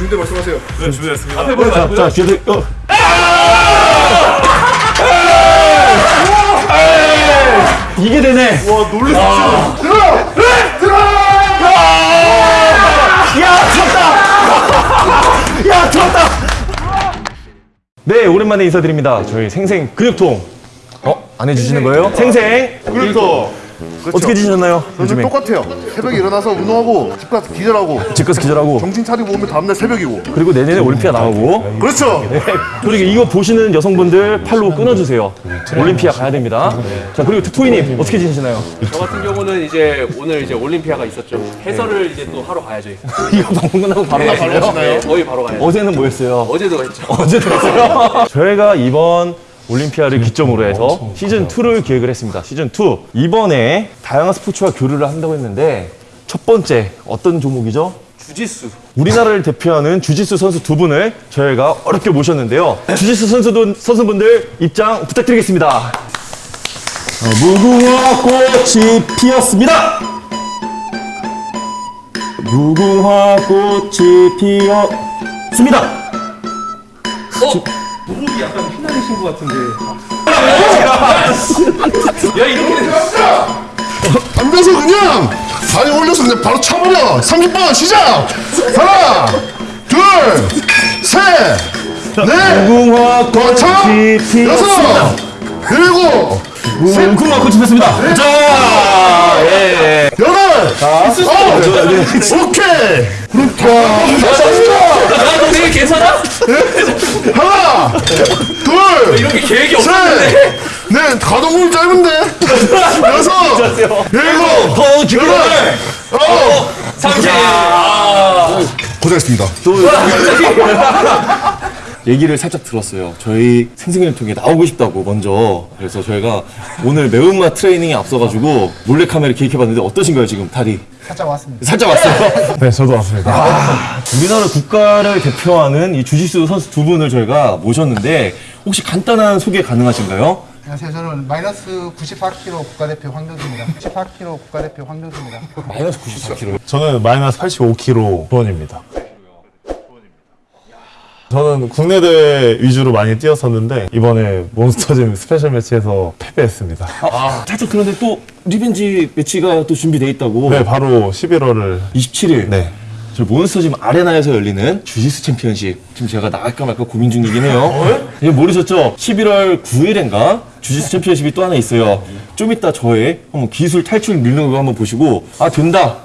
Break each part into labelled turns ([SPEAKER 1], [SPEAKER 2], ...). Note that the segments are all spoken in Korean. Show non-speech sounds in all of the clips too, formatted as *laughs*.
[SPEAKER 1] 준비 말씀하세요.
[SPEAKER 2] 네, 준비됐습니다.
[SPEAKER 3] 앞에 보지 말고요.
[SPEAKER 4] 자, 뒤에 어. 이게 되네.
[SPEAKER 1] 와 놀랬어. 들어! 들어!
[SPEAKER 4] 야, 들었다. 야, 들었다. 네, 오랜만에 인사드립니다. 저희 생생 근육통. 어, 안 해주시는 거예요? 생생.
[SPEAKER 1] 그렇죠.
[SPEAKER 4] 어떻게 지내셨나요? 요즘에
[SPEAKER 1] 똑같아요. 새벽에 일어나서 운동하고 집 가서 기절하고
[SPEAKER 4] 집 가서 기절하고
[SPEAKER 1] 정신 차리고 오면 다음날 새벽이고.
[SPEAKER 4] 그리고 내년에 올림피아 나오고
[SPEAKER 1] 그렇죠.
[SPEAKER 4] 그리고 이거 보시는 여성분들 팔로우 끊어주세요. 올림피아 가야 됩니다. 자 그리고 투투이님 어떻게 지내시나요?
[SPEAKER 3] 저 같은 경우는 이제 오늘 이제 올림피아가 있었죠. 해설을 이제 또 하러 가야죠.
[SPEAKER 4] 이거 *laughs* 방송 끝나고 바로
[SPEAKER 3] 네,
[SPEAKER 4] 가시나요?
[SPEAKER 3] 네, 거의 바로 가야죠.
[SPEAKER 4] 어제는 뭐였어요?
[SPEAKER 3] 어제도 했죠.
[SPEAKER 4] 어제도 했어요. *laughs* 저희가 이번 올림피아를 기점으로 해서 시즌 2를 기획을 했습니다. 시즌 2 이번에 다양한 스포츠와 교류를 한다고 했는데 첫 번째 어떤 종목이죠?
[SPEAKER 3] 주짓수.
[SPEAKER 4] 우리나라를 대표하는 주짓수 선수 두 분을 저희가 어렵게 모셨는데요. 주짓수 선수들, 선수분들 입장 부탁드리겠습니다. 어, 무궁화 꽃이 피었습니다. 무궁화 꽃이 피었습니다.
[SPEAKER 3] 무릎이 약간 휘날리신 것 같은데. 야 이렇게
[SPEAKER 1] 앉아서 그냥 다리 올려서 그냥 바로 차버려. 30번 시작. 하나, 둘, 셋, 넷,
[SPEAKER 4] 무궁화 꽃이.
[SPEAKER 1] 여섯, 일곱,
[SPEAKER 4] 무궁화 꽃이 피었습니다. 자, 예.
[SPEAKER 1] 여덟, 아홉, 오케이. 그렇다.
[SPEAKER 3] 너 되게 괜찮아?
[SPEAKER 1] 하나, 둘,
[SPEAKER 3] 이렇게 계획이
[SPEAKER 1] 셋,
[SPEAKER 3] 없었는데.
[SPEAKER 1] 넷, 가동률 짧은데? 여섯, 일곱,
[SPEAKER 4] 더
[SPEAKER 1] 여덟, 아홉.
[SPEAKER 3] 삼십.
[SPEAKER 1] 고생했습니다.
[SPEAKER 4] 얘기를 살짝 들었어요. 저희 생생일통에 나오고 싶다고 먼저. 그래서 저희가 오늘 매운맛 트레이닝에 앞서가지고 몰래카메라 기획해봤는데 어떠신가요 지금 다리?
[SPEAKER 5] 살짝 왔습니다.
[SPEAKER 4] 살짝 왔어요.
[SPEAKER 2] 네, 저도 왔습니다.
[SPEAKER 4] 우리나라 국가를 대표하는 이 주짓수 선수 두 분을 저희가 모셨는데 혹시 간단한 소개 가능하신가요?
[SPEAKER 5] 안녕하세요. 저는 마이너스 94kg 국가대표 황정수입니다. 94kg 국가대표 황정수입니다.
[SPEAKER 4] 마이너스 94kg.
[SPEAKER 2] 저는 마이너스 85kg 도원입니다. 저는 국내 대회 위주로 많이 뛰었었는데 이번에 몬스터짐 special match에서 패배했습니다.
[SPEAKER 4] 아, 살짝 그런데 또 revenge match가 또 준비돼 있다고.
[SPEAKER 2] 네, 바로 11월을
[SPEAKER 4] 27일.
[SPEAKER 2] 네.
[SPEAKER 4] 저희 몬스터짐 아레나에서 열리는 주짓수 챔피언십. 지금 제가 나갈까 말까 고민 중이긴 해요. 이거 모르셨죠? 11월 9일인가? 주짓수 챔피언십이 또 하나 있어요. 좀 이따 저의 한번 기술 탈출 밀는 거 한번 보시고, 아, 된다.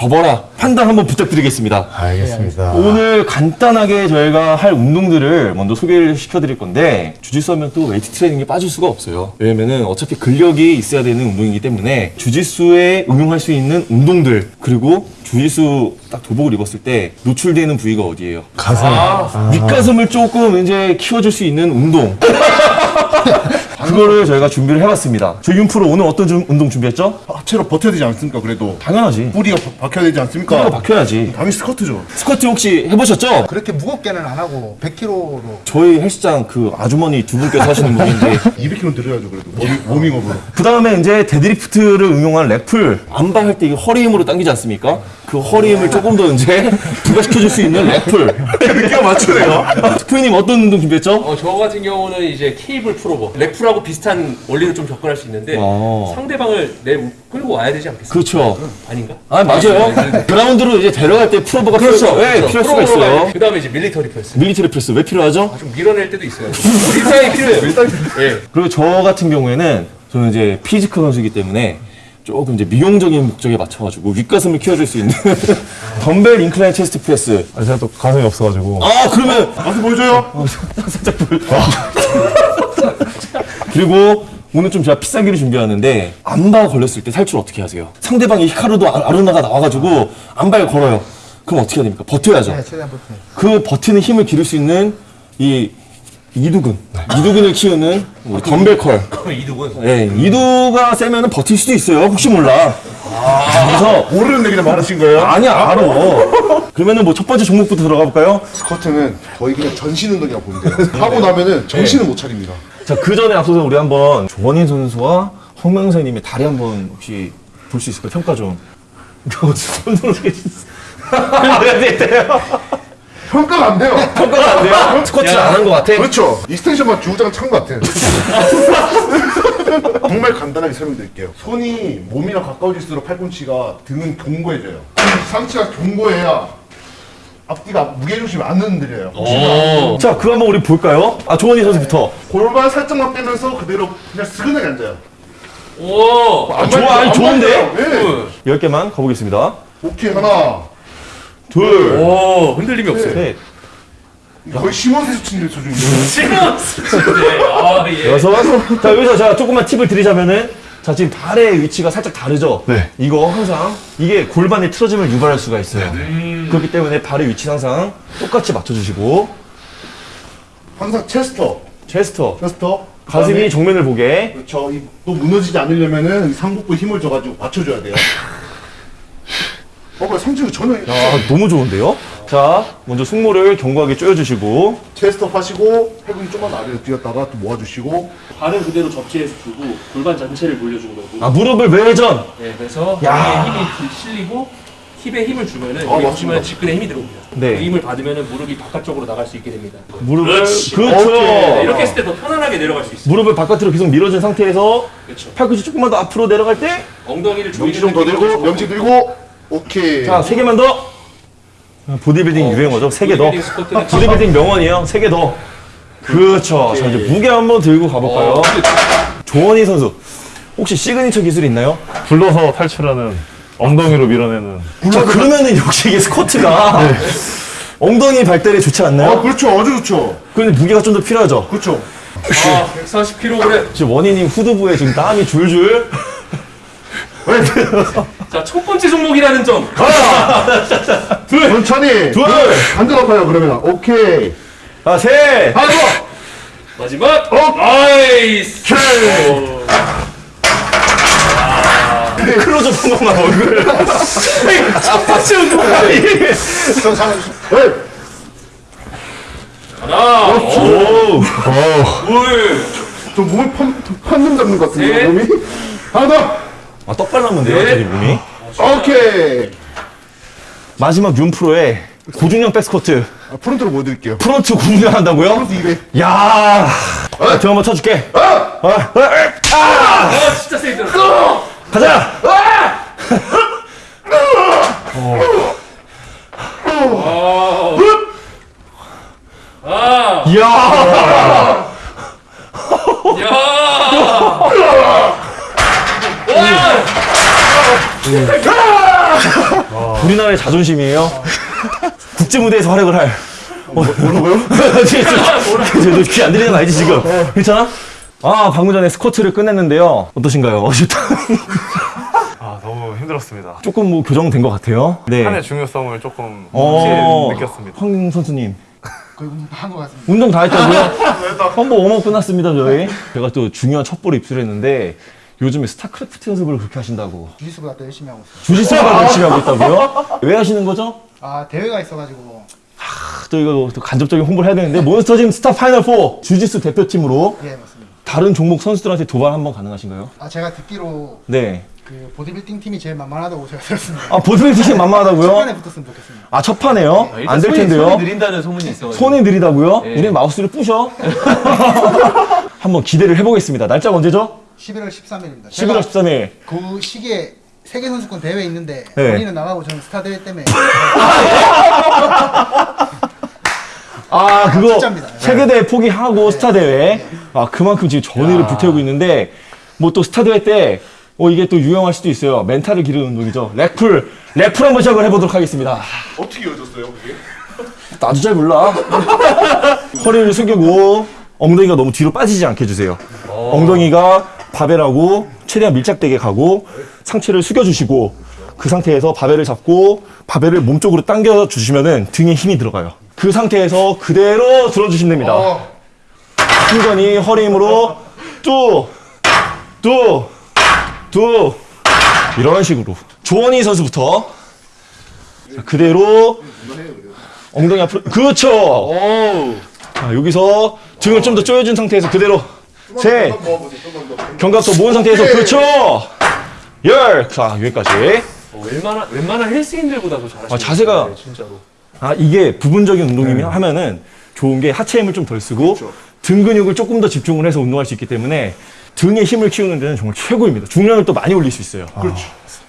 [SPEAKER 4] 접어라. 판단 한번 부탁드리겠습니다.
[SPEAKER 2] 알겠습니다.
[SPEAKER 4] 오늘 간단하게 저희가 할 운동들을 먼저 소개를 시켜드릴 건데 주짓수 하면 또 웨이트 트레이닝에 빠질 수가 없어요 왜냐면은 어차피 근력이 있어야 되는 운동이기 때문에 주짓수에 응용할 수 있는 운동들 그리고 주짓수 딱 도복을 입었을 때 노출되는 부위가 어디예요?
[SPEAKER 2] 가슴.
[SPEAKER 4] 윗가슴을 조금 이제 키워줄 수 있는 운동 *laughs* 그거를 저희가 준비를 해봤습니다 저희 윤프로 오늘 어떤 좀 운동 준비했죠?
[SPEAKER 1] 하체로 버텨야 되지 않습니까? 그래도
[SPEAKER 4] 당연하지
[SPEAKER 1] 뿌리가 바- 박혀야 되지 않습니까?
[SPEAKER 4] 이거 박혀야지
[SPEAKER 1] 당연히 스쿼트죠.
[SPEAKER 4] 스쿼트 혹시 해보셨죠?
[SPEAKER 5] 그렇게 무겁게는 안 하고 100kg로
[SPEAKER 4] 저희 헬스장 그 아주머니 두 분께서 하시는 분인데
[SPEAKER 1] 200kg 들어야죠 그래도 워밍, 워밍업으로.
[SPEAKER 4] 그 다음에 이제 데드리프트를 응용한 rack pull armbar 할 때 이거 허리 힘으로 당기지 않습니까? 그 허리 힘을 조금 더 이제 *laughs* 부가시켜줄 수 있는 rack pull
[SPEAKER 1] 느낌 맞추네요. *laughs*
[SPEAKER 4] 스프님 어떤 운동 준비했죠?
[SPEAKER 3] 어, 저 같은 경우는 이제 케이블 pullover. rack pull하고 비슷한 원리를 좀 접근할 수 있는데
[SPEAKER 4] 어.
[SPEAKER 3] 상대방을 내 끌고 와야 되지 않겠어요?
[SPEAKER 4] 그렇죠
[SPEAKER 3] 아닌가?
[SPEAKER 4] 아 맞아요 그라운드로 이제 데려갈 때 pullover가
[SPEAKER 3] 그렇죠.
[SPEAKER 4] 필요, 네, 필요할 수가 있어요
[SPEAKER 3] 그 다음에 이제
[SPEAKER 4] military press. military press 왜 필요하죠?
[SPEAKER 3] 좀 밀어낼 때도 있어요. 밀당이 필요해요. 밀당. 예.
[SPEAKER 4] 그리고 저 같은 경우에는 저는 이제 피지컬 선수이기 때문에 조금 이제 미용적인 목적에 맞춰가지고 윗가슴을 키워줄 수 있는 *laughs* 덤벨 인클라인 체스트 프레스
[SPEAKER 2] 아, 제가 또 가슴이 없어가지고.
[SPEAKER 4] 아 그러면
[SPEAKER 1] 가서 보여줘요.
[SPEAKER 4] 그리고 오늘 좀 제가 비싼 기를 준비하는데 안바 걸렸을 때 살출 어떻게 하세요? 상대방이 히카루도 아- 아루나가 나와가지고 안바에 걸어요. 그럼 어떻게 해야 됩니까? 버텨야죠.
[SPEAKER 5] 네, 최대한 버텨요.
[SPEAKER 4] 그 버티는 힘을 기를 수 있는 이 이두근, 이두근을 키우는 우리 덤벨 컬.
[SPEAKER 3] 이두근.
[SPEAKER 4] 예, 이두가 세면은 버틸 수도 있어요. 혹시 몰라. 그래서
[SPEAKER 1] 모르는데 그냥 말하신 거예요?
[SPEAKER 4] 아니야 알아. 그러면은 뭐 첫 번째 종목부터 들어가 볼까요?
[SPEAKER 1] 스쿼트는 거의 그냥 전신 운동이라고 보면 돼요. *laughs* 하고 나면은 정신을 못 차립니다.
[SPEAKER 4] 자, 그 전에 앞서서 우리 한번 조원인 선수와 홍명세님의 다리 한번 혹시 볼 수 있을까요? 평가 좀. *laughs* 손으로 어떻게 *laughs*
[SPEAKER 1] 평가가 안 돼요. *laughs*
[SPEAKER 4] 평가가 안 돼요? 스쿼트를 안한 것 같아?
[SPEAKER 1] 그렇죠. extension만 주구장창 한 것 같아. 정말 간단하게 설명드릴게요. 손이 몸이랑 가까워질수록 팔꿈치가 등은 견고해져요. 이 상체가 견고해야 앞뒤가 무게중심이 안 흔들려요.
[SPEAKER 4] 자, 그거 한번 우리 볼까요? 아, 조원희 선수부터.
[SPEAKER 1] 골반 살짝만 빼면서 그대로 그냥 스근하게 앉아요.
[SPEAKER 3] 오.
[SPEAKER 1] 안
[SPEAKER 4] 좋아, 아니,
[SPEAKER 1] 안
[SPEAKER 4] 좋은데?
[SPEAKER 1] 네.
[SPEAKER 4] 10개만 가보겠습니다.
[SPEAKER 1] 오케이 하나,
[SPEAKER 4] 둘,
[SPEAKER 3] 오 흔들림이 없어요.
[SPEAKER 4] 셋,
[SPEAKER 1] 거의 심원수 치는 수준이에요.
[SPEAKER 3] 네. 아 예.
[SPEAKER 4] 여섯. 자, 여기서 제가 조금만 팁을 드리자면은 자, 지금 발의 위치가 살짝 다르죠?
[SPEAKER 2] 네.
[SPEAKER 4] 이거 항상 이게 골반의 틀어짐을 유발할 수가 있어요. 그렇기 때문에 발의 위치는 항상 똑같이 맞춰주시고
[SPEAKER 1] 항상 체스터,
[SPEAKER 4] 체스터,
[SPEAKER 1] 체스터,
[SPEAKER 4] 가슴이 정면을 보게
[SPEAKER 1] 그렇죠. 이- 또 무너지지 않으려면은 이 상복부에 힘을 줘가지고 받쳐줘야 돼요. *laughs* 어, 상체가 전혀
[SPEAKER 4] 아, 너무 좋은데요? 자, 먼저 승모를 견고하게 조여주시고
[SPEAKER 1] 체스터 하시고 팔꿈치 좀만 아래로 뛰었다가 또 모아주시고
[SPEAKER 3] 발은 그대로 접지해서 두고 골반 전체를 돌려준 거고.
[SPEAKER 4] 아, 무릎을 외전!
[SPEAKER 3] 네, 그래서
[SPEAKER 4] 야.
[SPEAKER 3] 힙에 힘이 실리고 힙에 힘을 주면은
[SPEAKER 1] 아.
[SPEAKER 3] 보시면 직근에 힘이 들어옵니다.
[SPEAKER 4] 네.
[SPEAKER 3] 그 힘을 받으면은 무릎이 바깥쪽으로 나갈 수 있게 됩니다.
[SPEAKER 4] 무릎을
[SPEAKER 3] 그렇지.
[SPEAKER 4] 그렇죠.
[SPEAKER 3] 네, 이렇게 했을 때 더 편안하게 내려갈 수 있어요.
[SPEAKER 4] 무릎을 바깥으로 계속 밀어준 상태에서
[SPEAKER 3] 그렇죠.
[SPEAKER 4] 팔꿈치 조금만 더 앞으로 내려갈 때
[SPEAKER 3] 엉덩이를
[SPEAKER 1] 명치 좀더 들고 명치 들고 오케이.
[SPEAKER 4] 자, 세 개만 더. 보디빌딩 유행어죠. 세 개 더.
[SPEAKER 3] 보디빌딩
[SPEAKER 4] 보디빌딩 명언이에요. 세 개 더. 그렇죠. 자, 이제 무게 한번 들고 가볼까요?
[SPEAKER 3] 어,
[SPEAKER 4] 조원희 선수. 혹시 시그니처 기술 있나요?
[SPEAKER 2] 굴러서 탈출하는 엉덩이로 밀어내는
[SPEAKER 4] 자, 그러면은 역시 이게 스쿼트가 *laughs* 엉덩이 발달에 좋지
[SPEAKER 1] 아
[SPEAKER 4] 않나요?
[SPEAKER 1] 그렇죠, 아주 좋죠.
[SPEAKER 4] 근데 무게가 좀 더 필요하죠.
[SPEAKER 1] 그렇죠.
[SPEAKER 3] 아, 140kg.
[SPEAKER 4] 지금 원희님 후두부에 지금 땀이 줄줄.
[SPEAKER 3] 자, 첫 번째 종목이라는 점.
[SPEAKER 1] 천천히.
[SPEAKER 4] 둘.
[SPEAKER 1] 완전 아파요 그러면. 오케이.
[SPEAKER 4] 아, 셋.
[SPEAKER 1] 하나 더.
[SPEAKER 3] 마지막.
[SPEAKER 1] 어.
[SPEAKER 3] nice. 오.
[SPEAKER 4] 클로즈업 한 것만 얼굴.
[SPEAKER 3] 첫 번째 운동.
[SPEAKER 1] 저 상황. 네.
[SPEAKER 3] 하나,
[SPEAKER 4] 오.
[SPEAKER 3] 둘,
[SPEAKER 1] 저 몸을 판, 판름 잡는 것 같은데
[SPEAKER 3] 네.
[SPEAKER 1] 몸이. 하나 더.
[SPEAKER 4] 아, 떡 발랐는데요,
[SPEAKER 3] 네.
[SPEAKER 4] 저기 몸이.
[SPEAKER 1] 오케이.
[SPEAKER 4] 마지막 윤프로의 고중량 back squat.
[SPEAKER 1] 아, front로 보여드릴게요.
[SPEAKER 4] front 고중량 한다고요?
[SPEAKER 1] front 200.
[SPEAKER 4] 야. 아, 등 한번 쳐줄게. 아, 아, 아,
[SPEAKER 3] 아, 진짜 들었어.
[SPEAKER 4] 가자.
[SPEAKER 3] 아,
[SPEAKER 4] 이야.
[SPEAKER 3] 야. 와,
[SPEAKER 4] 우리나라의 자존심이에요. *laughs* 국제 무대에서 활약을 할. 뭐라고요? 너 귀안 들리는 거 알지 지금? 괜찮아? 아 방금 전에 스쿼트를 끝냈는데요. 어떠신가요? *laughs*
[SPEAKER 2] 아 너무 힘들었습니다.
[SPEAKER 4] 조금 뭐 교정된 것 같아요. 네.
[SPEAKER 2] 판의 중요성을 조금
[SPEAKER 4] 어,
[SPEAKER 2] 느꼈습니다.
[SPEAKER 4] 황 선수님
[SPEAKER 5] 거의 한것 같습니다.
[SPEAKER 4] 운동 다 했다고요? *laughs* 한번 warm-up 끝났습니다 저희. 제가 또 중요한 첩보를 입수했는데 요즘에 스타크래프트 연습을 그렇게 하신다고.
[SPEAKER 5] 주짓수보다 더 열심히 하고 있어요.
[SPEAKER 4] 주짓수가 열심히 하고 있다고요? 왜 하시는 거죠?
[SPEAKER 5] 아 대회가 있어가지고
[SPEAKER 4] 아, 또 이거 또 간접적인 홍보를 해야 되는데 몬스터짐 스타 파이널 4 주짓수 대표팀으로
[SPEAKER 5] 예 맞습니다.
[SPEAKER 4] 다른 종목 선수들한테 도발 한번 가능하신가요?
[SPEAKER 5] 아 제가 듣기로
[SPEAKER 4] 네.
[SPEAKER 5] 그 보디빌딩 팀이 제일 만만하다고 제가 들었습니다.
[SPEAKER 4] 아 보디빌딩이 만만하다고요? *laughs*
[SPEAKER 5] 초반에 붙었으면 좋겠습니다.
[SPEAKER 4] 아 첫판에요?
[SPEAKER 3] 일단
[SPEAKER 4] 안될
[SPEAKER 3] 손이-
[SPEAKER 4] 텐데요.
[SPEAKER 3] 손이 느린다는 소문이 있어.
[SPEAKER 4] 손이 느리다고요?
[SPEAKER 3] 예.
[SPEAKER 4] 우린 마우스를 부셔. *laughs* 한번 기대를 해보겠습니다. 날짜가 언제죠?
[SPEAKER 5] 11월 13일입니다.
[SPEAKER 4] 11월 13일.
[SPEAKER 5] 그 시기에 세계 선수권 대회 있는데
[SPEAKER 4] 네.
[SPEAKER 5] 본인은 나가고 저는 스타 대회 때문에 *laughs*
[SPEAKER 4] 아 그거
[SPEAKER 5] 진짜입니다.
[SPEAKER 4] 세계 대회 포기하고 스타 대회. 아 그만큼 지금 전의를 불태우고 있는데 뭐 또 스타 대회 때. 어 이게 또 유용할 수도 있어요. mental을 기르는 운동이죠. rack pull, rack pull 한번 시작을 해보도록 하겠습니다.
[SPEAKER 1] 어떻게 이어졌어요 그게? *laughs*
[SPEAKER 4] 나도 잘 몰라. *laughs* 허리를 숙이고 엉덩이가 너무 뒤로 빠지지 않게 해주세요. 엉덩이가 바벨하고 최대한 밀착되게 가고 상체를 숙여주시고 그 상태에서 바벨을 잡고 바벨을 몸쪽으로 당겨 주시면은 등에 힘이 들어가요. 그 상태에서 그대로 들어주시면 됩니다.
[SPEAKER 1] 어.
[SPEAKER 4] 충전히 허리 힘으로 뚝, 뚝, 뚝 이런 식으로 조원희 선수부터 자, 그대로 엉덩이 앞으로 그렇죠. 자, 여기서 등을 좀 더 조여준 상태에서 그대로 셋. 견갑도 모은 상태에서. 그렇죠. 열. 자 여기까지.
[SPEAKER 3] 어, 웬만한 웬만한 헬스인들보다도 잘하시는
[SPEAKER 4] 아, 자세가-
[SPEAKER 3] 네, 진짜로.
[SPEAKER 4] 아 이게 부분적인 운동이면 하면은 좋은 게 하체 힘을 좀 덜 쓰고 등 근육을 조금 더 집중을 해서 운동할 수 있기 때문에 등의 힘을 키우는 데는 정말 최고입니다. 중량을 또 많이 올릴 수 있어요. 그렇죠.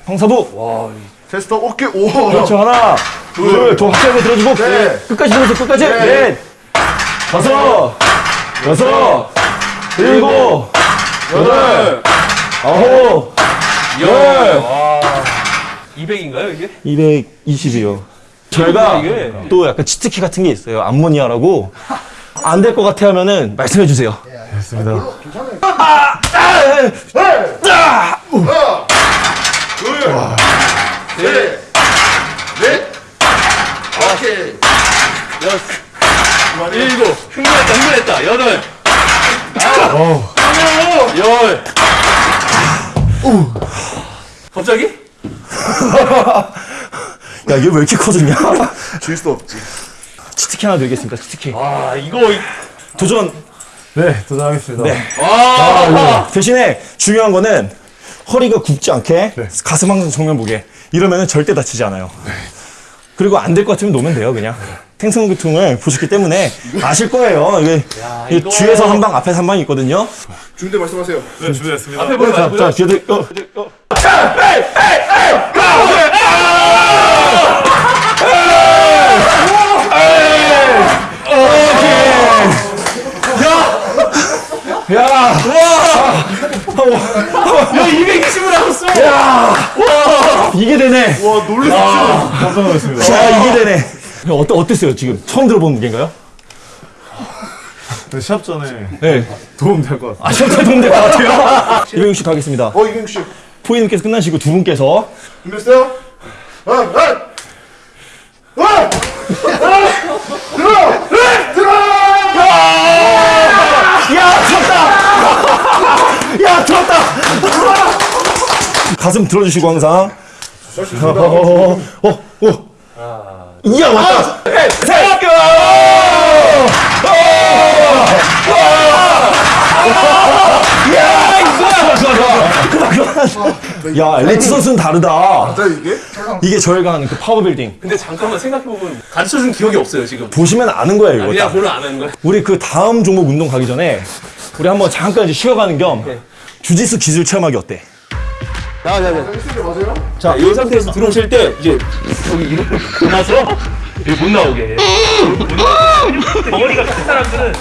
[SPEAKER 4] 황사부.
[SPEAKER 1] 테스터 오케이 오.
[SPEAKER 4] 그렇죠. 하나, 둘, 더 확실하게 들어주고
[SPEAKER 1] 넷.
[SPEAKER 4] 끝까지 들어줘. 끝까지. 넷, 다섯, 여섯, 일곱, 여덟, 아홉, 열.
[SPEAKER 3] 200인가요 이게?
[SPEAKER 4] 220이요. 저희가? 또 약간 치트키 같은 게 있어요. 암모니아라고. 안 될 것 같아 하면은 말씀해 주세요.
[SPEAKER 2] 됐습니다.
[SPEAKER 3] 일곱 흥분했다 흥분했다 여덟 아홉 열 갑자기? *laughs*
[SPEAKER 4] 야, 이게 왜 이렇게 커지냐? *laughs*
[SPEAKER 1] 질수 없지.
[SPEAKER 4] 치트키 하나 드리겠습니다. 치트키.
[SPEAKER 3] 아 이거
[SPEAKER 4] 도전.
[SPEAKER 2] 네, 도전하겠습니다.
[SPEAKER 4] 네.
[SPEAKER 3] 아
[SPEAKER 4] 대신에 중요한 거는 허리가 굽지 않게 가슴 항상 정면 보게. 이러면은 절대 다치지 않아요. 그리고 안 될 것 같으면 놓으면 돼요, 그냥. 생선교통을 보셨기 때문에 아실 거예요. 이게, 이게
[SPEAKER 3] 이거-
[SPEAKER 4] 뒤에서 한 방, 앞에서 한 방이 있거든요.
[SPEAKER 1] 중대 말씀하세요.
[SPEAKER 2] 네, 준비됐습니다.
[SPEAKER 3] 앞에 보지
[SPEAKER 4] 자, 자, 뒤에 어, 어. 야! 와!
[SPEAKER 3] 야 220을 하셨어
[SPEAKER 4] 이게 되네.
[SPEAKER 1] 와 놀랬어.
[SPEAKER 2] 깜짝 놀랐습니다.
[SPEAKER 4] 자, 이게 되네. 어떠, 어땠어요, 지금? 처음 들어본 무게인가요?
[SPEAKER 2] 네, 시합 전에
[SPEAKER 4] 네.
[SPEAKER 2] 도움 될 것 같습니다.
[SPEAKER 4] 아, 시험잘 도움 될 것 같아요. 260 가겠습니다.
[SPEAKER 1] 어 이경 씨
[SPEAKER 4] 포이님께서 끝나시고 두 분께서
[SPEAKER 1] 준비됐어요? 아, 아, 아, 들어, 들어.
[SPEAKER 4] 야, 들었다! 야, 들었다! 가슴 들어주시고 항상. 어, 어, 어, 어. 이야, 왔다! 셋! 야, 엘리트 선수는 다르다.
[SPEAKER 1] 자 이게
[SPEAKER 4] 이게 저희가 하는 그 파워 빌딩.
[SPEAKER 3] 근데 잠깐만 생각해보면 가르쳐준 기억이 없어요 지금
[SPEAKER 4] 보시면 아는 거예요, 이거.
[SPEAKER 3] 그냥 안 하는 거야
[SPEAKER 4] 우리 그 다음 종목 운동 가기 전에 우리 한번 잠깐 이제 쉬어가는 겸 주짓수 기술 체험하기 어때?
[SPEAKER 3] 자, 이 상태에서 들어오실 때 이제 여기 이렇게 나서 여기 못 나오게. 덩어리가 큰 사람들은